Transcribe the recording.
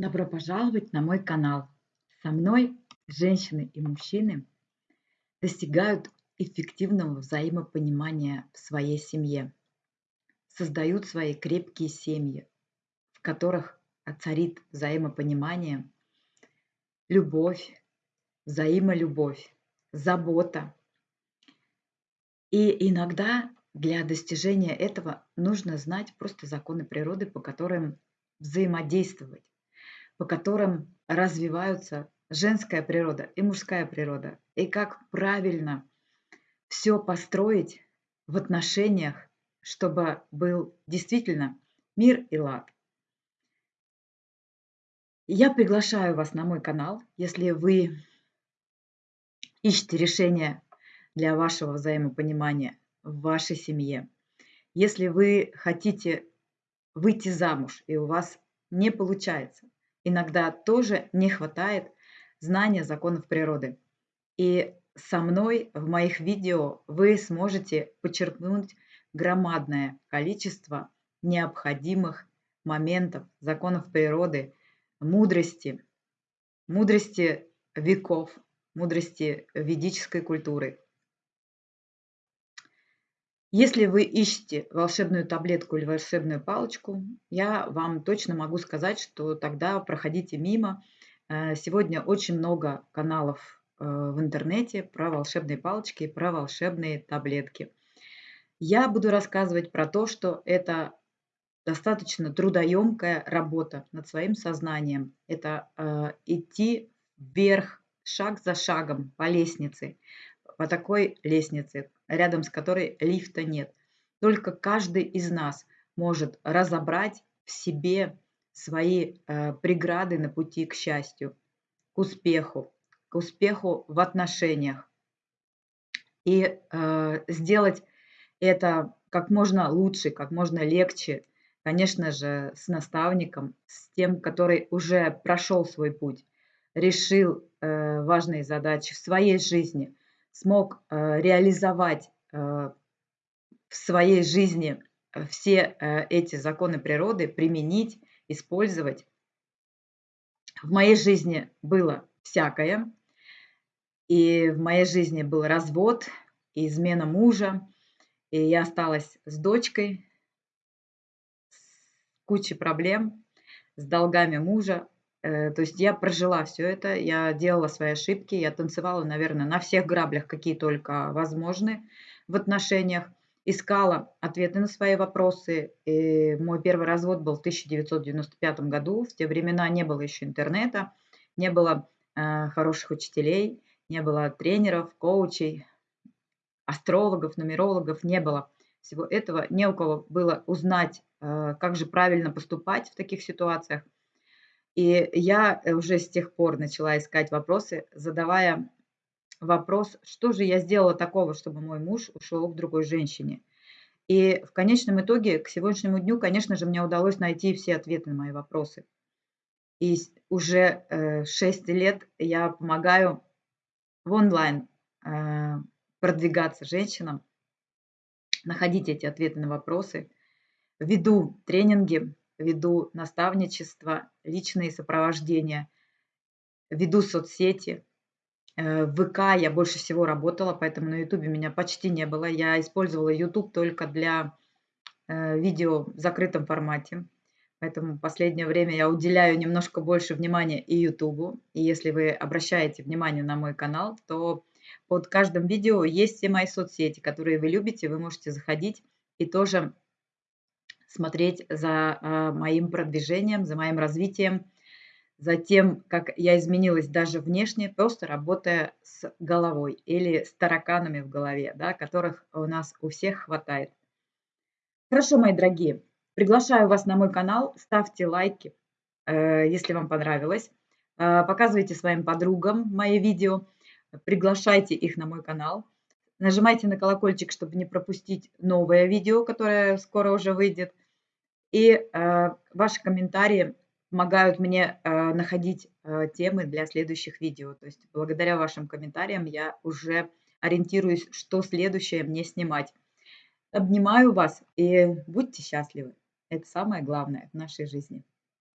Добро пожаловать на мой канал. Со мной женщины и мужчины достигают эффективного взаимопонимания в своей семье, создают свои крепкие семьи, в которых царит взаимопонимание, любовь, взаимолюбовь, забота. И иногда для достижения этого нужно знать просто законы природы, по которым взаимодействовать, по которым развиваются женская природа и мужская природа, и как правильно все построить в отношениях, чтобы был действительно мир и лад. Я приглашаю вас на мой канал, если вы ищете решение для вашего взаимопонимания в вашей семье. Если вы хотите выйти замуж, и у вас не получается, иногда тоже не хватает знания законов природы. И со мной в моих видео вы сможете почерпнуть громадное количество необходимых моментов, законов природы, мудрости, мудрости веков, мудрости ведической культуры. Если вы ищете волшебную таблетку или волшебную палочку, я вам точно могу сказать, что тогда проходите мимо. Э, сегодня очень много каналов э, в интернете про волшебные палочки и про волшебные таблетки. Я буду рассказывать про то, что это достаточно трудоемкая работа над своим сознанием. Это э, идти вверх, шаг за шагом по лестнице, по такой лестнице, рядом с которой лифта нет. Только каждый из нас может разобрать в себе свои э, преграды на пути к счастью, к успеху, к успеху в отношениях. И э, сделать это как можно лучше, как можно легче, конечно же, с наставником, с тем, который уже прошел свой путь, решил э, важные задачи в своей жизни, смог э, реализовать э, в своей жизни э, все эти законы природы, применить, использовать. В моей жизни было всякое. И в моей жизни был развод, и измена мужа, и я осталась с дочкой, с кучей проблем, с долгами мужа, то есть я прожила все это, я делала свои ошибки, я танцевала, наверное, на всех граблях, какие только возможны в отношениях, искала ответы на свои вопросы. И мой первый развод был в 1995 году. В те времена не было еще интернета, не было э, хороших учителей, не было тренеров, коучей, астрологов, нумерологов, не было всего этого. Не у кого было узнать, э, как же правильно поступать в таких ситуациях – и я э, уже с тех пор начала искать вопросы, задавая вопрос, что же я сделала такого, чтобы мой муж ушел к другой женщине. И в конечном итоге, к сегодняшнему дню, конечно же, мне удалось найти все ответы на мои вопросы. И уже э, 6 лет я помогаю в онлайн э, продвигаться женщинам, находить эти ответы на вопросы, веду тренинги веду наставничество, личные сопровождения, веду соцсети. Э, в ВК я больше всего работала, поэтому на Ютубе меня почти не было. Я использовала Ютуб только для э, видео в закрытом формате. Поэтому в последнее время я уделяю немножко больше внимания и Ютубу. И если вы обращаете внимание на мой канал, то под каждым видео есть все мои соцсети, которые вы любите. Вы можете заходить и тоже смотреть за а, моим продвижением, за моим развитием, за тем, как я изменилась даже внешне, просто работая с головой или с тараканами в голове, да, которых у нас у всех хватает. Хорошо, мои дорогие, приглашаю вас на мой канал, ставьте лайки, э, если вам понравилось, э, показывайте своим подругам мои видео, приглашайте их на мой канал, нажимайте на колокольчик, чтобы не пропустить новое видео, которое скоро уже выйдет. И э, ваши комментарии помогают мне э, находить э, темы для следующих видео. То есть благодаря вашим комментариям я уже ориентируюсь, что следующее мне снимать. Обнимаю вас и будьте счастливы. Это самое главное в нашей жизни.